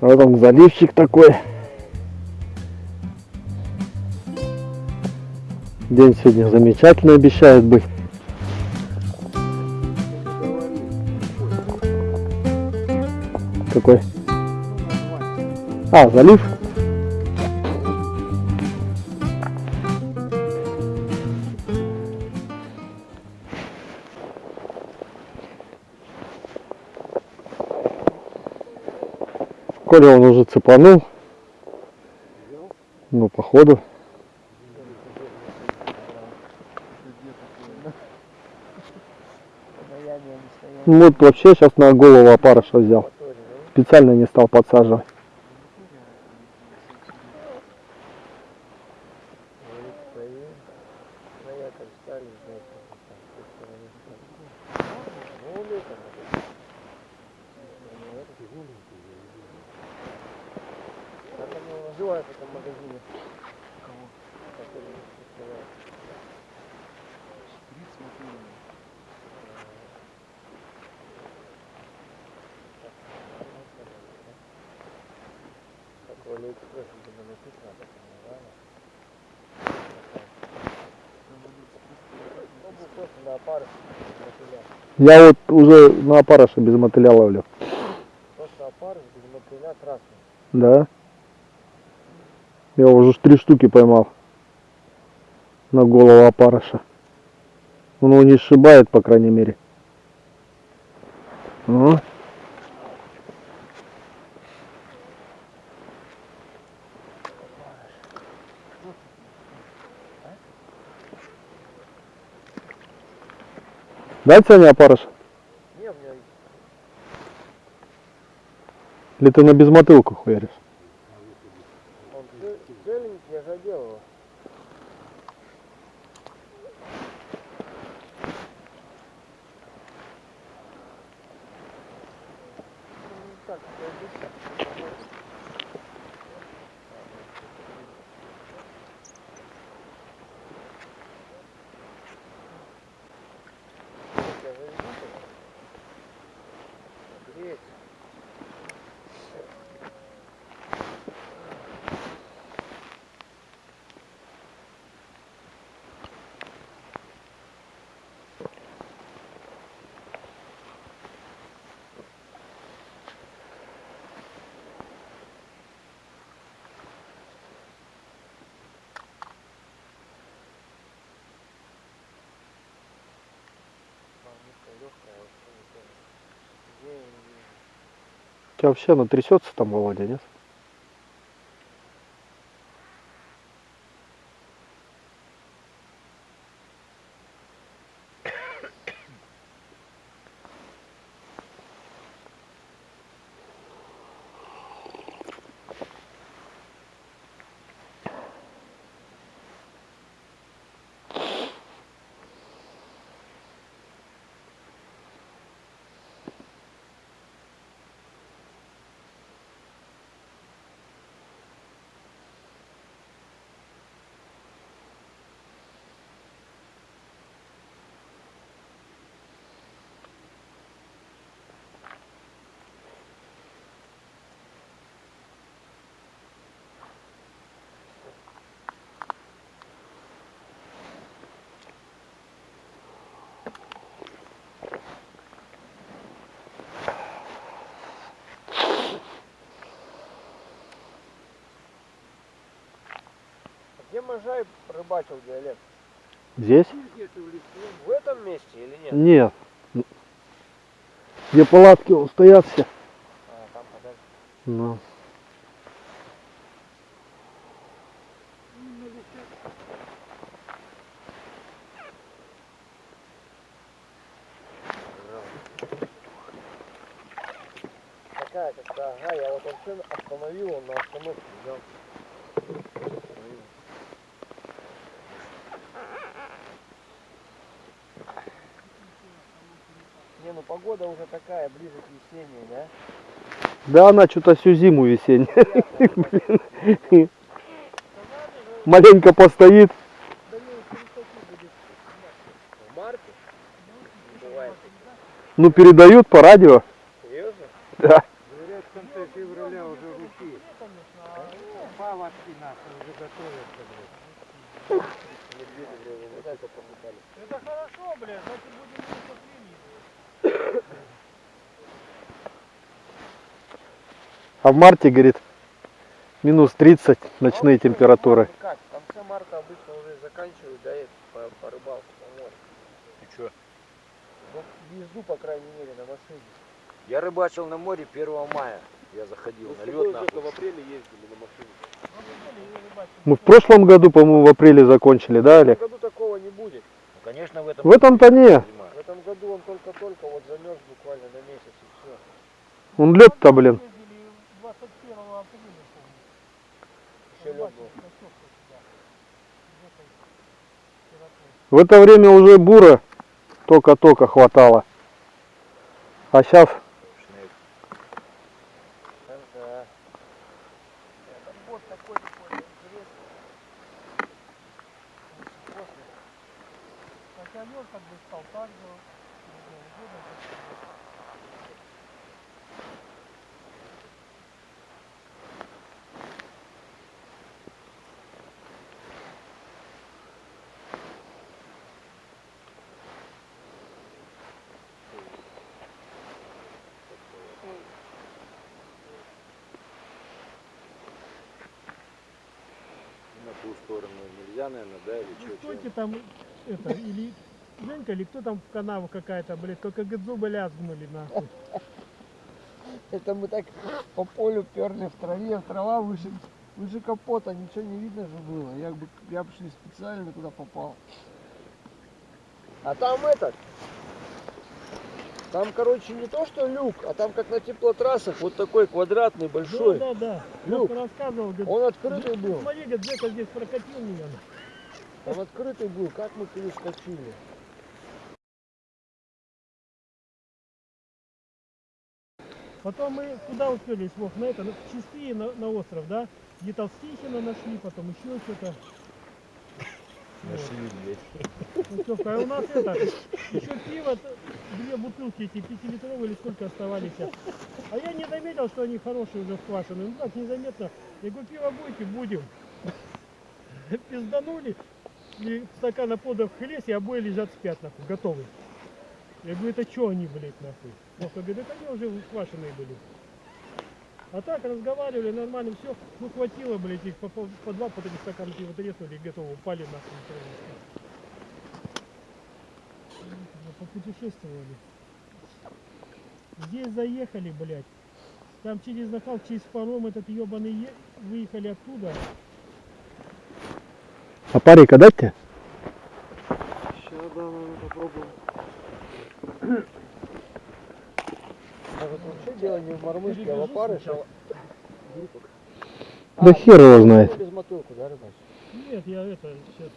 Вот он заливчик такой. День сегодня замечательный обещает быть. Какой? А, залив? Коля он уже цепанул. Ну, походу. Вот вообще сейчас на голову опарыша взял. Специально не стал подсаживать. Называется в этом магазине? Кого? Который. Шприц. Как написано, так. Я вот уже на опарыша без мотыля ловлю. Просто опарыш без мотыля красный. Да. Я уже три штуки поймал на голову опарыша. Он его не сшибает, по крайней мере. О. Дать Саня опарыш? Или ты на безмотылку хуяришь? here. Тебя вообще оно трясется там, Володя, нет? Можай рыбачил диалект? Здесь? В этом месте или нет? Нет. Где палатки стоят все. А, там подальше. Ну. Такая какая, ага, я вот вообще остановил, он на остановке взял. Остановил. Не, ну погода уже такая, ближе к весенней, да? Да она что-то всю зиму весенняя. Маленько постоит. Ну передают по радио. Серьезно? Да. Говорят, там конце февраля уже руки. Палочки наши уже готовятся, блядь. Это хорошо, блядь, значит будем А в марте, говорит, минус 30 ночные температуры. Как? В конце марта обычно уже заканчивают, да, и по, по рыбалке, по морю. Ты чё? Ну, езду, по крайней мере, на машине. Я рыбачил на море 1 мая. Я заходил на лед нахуй. в апреле ездили на машине. Мы в прошлом году, по-моему, в апреле закончили, да, В Олег? этом году такого не будет. Ну, конечно, в этом В этом-то не. В этом году он только-только вот замерз буквально на месяц и все. Он лед-то, блин. Ездили 21 апреля, помню. Еще лед был. На Сёвку сюда. В этой температуре. В это время уже бура только-только хватало. А сейчас Шнек. Ага. Это вот такой такой интересный. После. Хотя лед как бы стал так же. ну, удобно как-то. На ту сторону нельзя, наверное, да, или Ну, что? стойте там, это, или Женька, или кто там в канаву какая-то, блядь, только зубы лязгнули, нахуй. Это мы так по полю перли в траве, трава выше, выше капота, ничего не видно же было. Я бы, я бы шли специально туда попал. А там этот, там, короче, не то что люк, а там как на теплотрассах, вот такой квадратный, большой. Да, да, да. Люк. Лёшка рассказывал, говорит, Он открытый был. смотри, говорит, Жека здесь прокатил меня. Там открытый был, как мы перескочили. Потом мы куда успели, Вов, на это, на Чистые, на, на остров, да? Где-то Стихина нашли, потом еще что-то. Нашли, блядь. Ну, Сёвка, а у нас это, еще пиво, две бутылки эти пятилитровые или сколько оставались. А я не заметил, что они хорошие уже сквашены. Ну так, незаметно. Я говорю, пиво будете? Будем. Пизданули. И стакана подав в хлест, и обои лежат спят, нахуй, готовые. Я говорю, это что они, блядь, нахуй? Вовка говорит, это они уже сквашенные были. А так разговаривали, нормально, все. Ну хватило, блядь, их по, по- по два, по три стакана пива треснули, и упали нахуй. Попутешествовали. Здесь заехали, блядь. Там через Нахал, через паром этот ебаный е... выехали оттуда. А парика дать тебе? Сейчас, да, наверное, попробуем. Может, вообще дело не в мормышке, а в опарыше. Да хер его знает. Без мотылку, да, рыбач? Нет, я это сейчас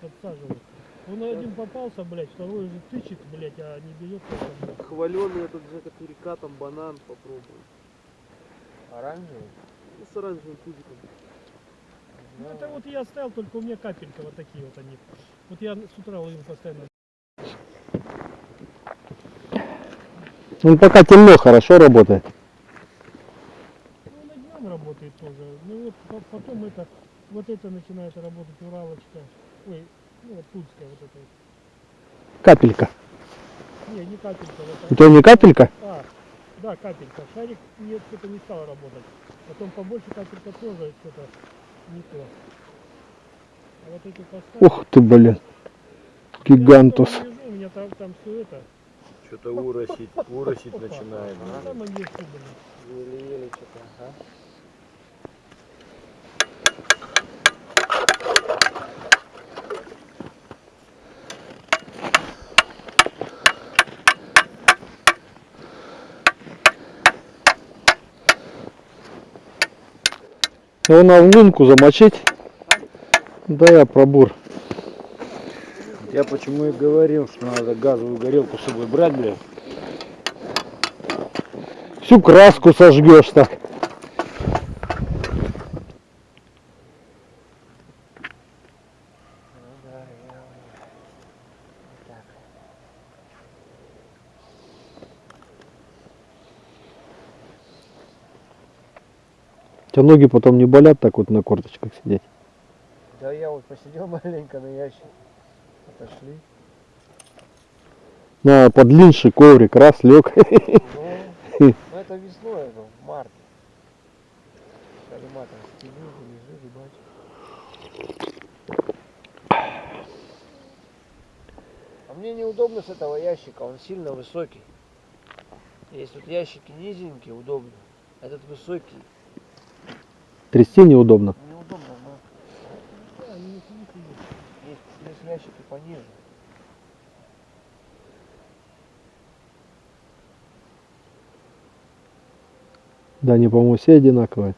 подсаживаю. Он один попался, блядь, второй уже тычет, блядь, а не берет. Хваленый этот Жека Турика, там банан попробуем. Оранжевый? Ну, с оранжевым тузиком. Ну это вот я оставил, только у меня капелька вот такие вот они. Вот я с утра ловил постоянно. Он пока темно, хорошо работает. Ну на днем работает тоже. Ну вот по- потом это, вот это начинает работать Уралочка. Ой, ну вот Тульская вот это. вот. Капелька. Не, не капелька, вот Это не капелька? А, да, капелька. Шарик нет, что-то не стал работать. Потом побольше капелька тоже что-то не то. А вот эти поставки... Ух ты, блин. Гигантус. Я лежу, у меня там, там все это. Что-то уросить, уросить начинает. Еле-еле что-то, ага. Его на лунку замочить. Да я пробур. Я почему и говорил, что надо газовую горелку с собой брать, блядь. Всю краску сожгешь так. Тебя ноги потом не болят так вот на корточках сидеть? Да я вот посидел маленько на ящик. Отошли. На подлиннейший коврик, раз, лег. Ну, ну это весной, это в марте. Калиматор стелил, лежи, рыбачь. А мне неудобно с этого ящика, он сильно высокий. Есть тут ящики низенькие, удобно. Этот высокий, Трясти неудобно. неудобно, но есть, есть ящики пониже. Да, они, по-моему, все одинаковые.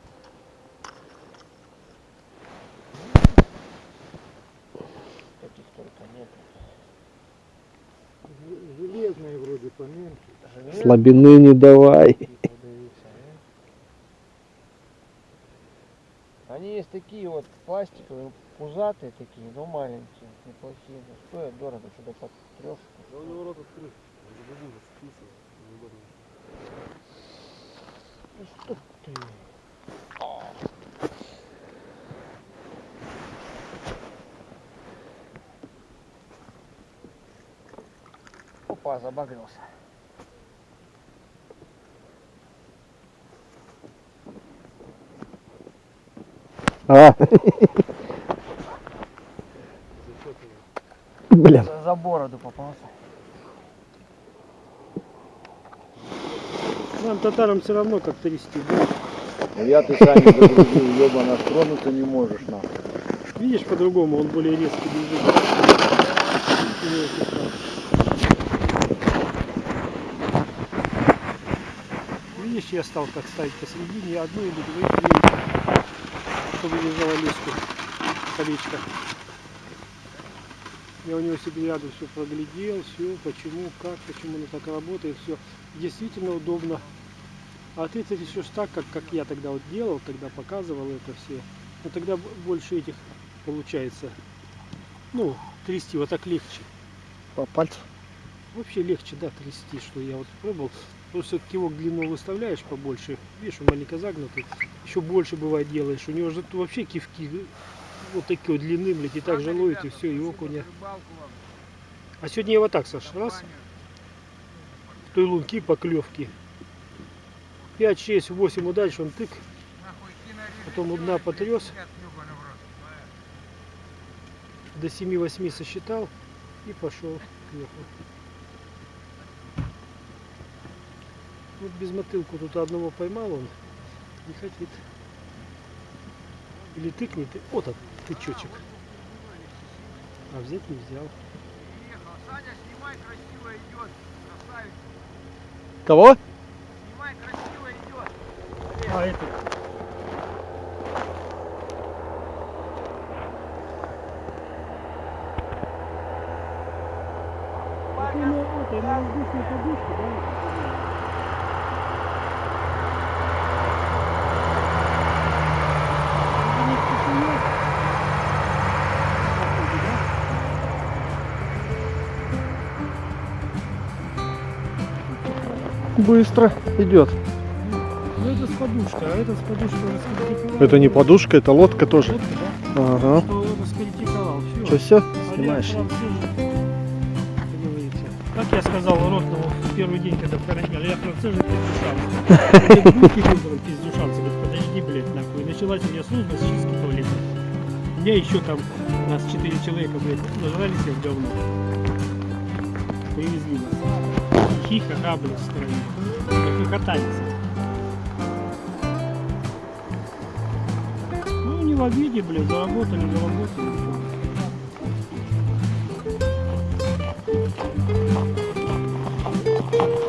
Слабины не давай. продаются, а? Они есть такие вот пластиковые, пузатые такие, но маленькие, неплохие. Стоят дорого, что-то под трешку. Да у него рот открыт. Ну что ты? Опа, забагрился. А. Блин. За, бороду попался. Нам татарам все равно как трясти. да? Ну я ты сами загрузил, ебано, тронуться не можешь нахуй. Видишь, по-другому он более резкий бежит. Видишь, я стал как ставить посередине одну или две, две чтобы держала леску, колечко. Я у него себе рядом все проглядел, все, почему, как, почему оно так работает, все. Действительно удобно. А ты это так, как, как я тогда вот делал, когда показывал это все. Но тогда больше этих получается. Ну, трясти вот так легче. По пальцу. Вообще легче, да, трясти, что я вот пробовал. Просто кивок длину выставляешь побольше. Видишь, он маленько загнутый. Еще больше бывает делаешь. У него же тут вообще кивки вот такой длины, блядь, и так же ловит, и все, и окуня. А сегодня я вот так, Саш, раз. В той лунки поклевки. 5, 6, 8 удач, он тык. Потом у дна потряс. До 7-8 сосчитал и пошел к неху. Вот без мотылку тут одного поймал он. Не хотит. Или тыкнет. и- Вот он, тычочек. А взять не взял. Саня, снимай, красиво идет. Красавец, Кого? снимай, красиво идет. А это. Это на, это, на воздушной подушке, да? Быстро идет. Ну это с подушкой, а это с подушкой уже скритиковал. Это не подушка, это лодка тоже. Лодка, да? Ага. Что это скритиковал, все. Что, все? А Снимаешь? как я сказал Ротному в первый день, когда карантине, я француз же пиздюшанцы. Пиздюшанцы. Говорит, подожди, блядь, нахуй. Началась у меня служба с чистки туалета. У меня еще там, нас четыре человека, блядь, нажрались в говно. Привезли нас. В стране. Как катались. Ну, не в обиде, блядь, заработали, заработали.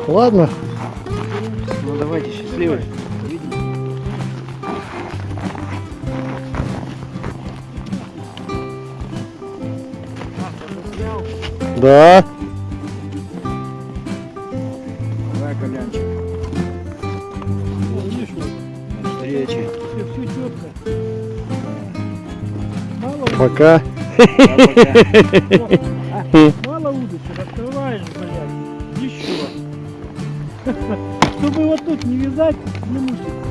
Ладно. Ну давайте, счастливо. Да. Пока. мало удочек, открываешь, блядь, еще. Чтобы вот тут не вязать, не мучить.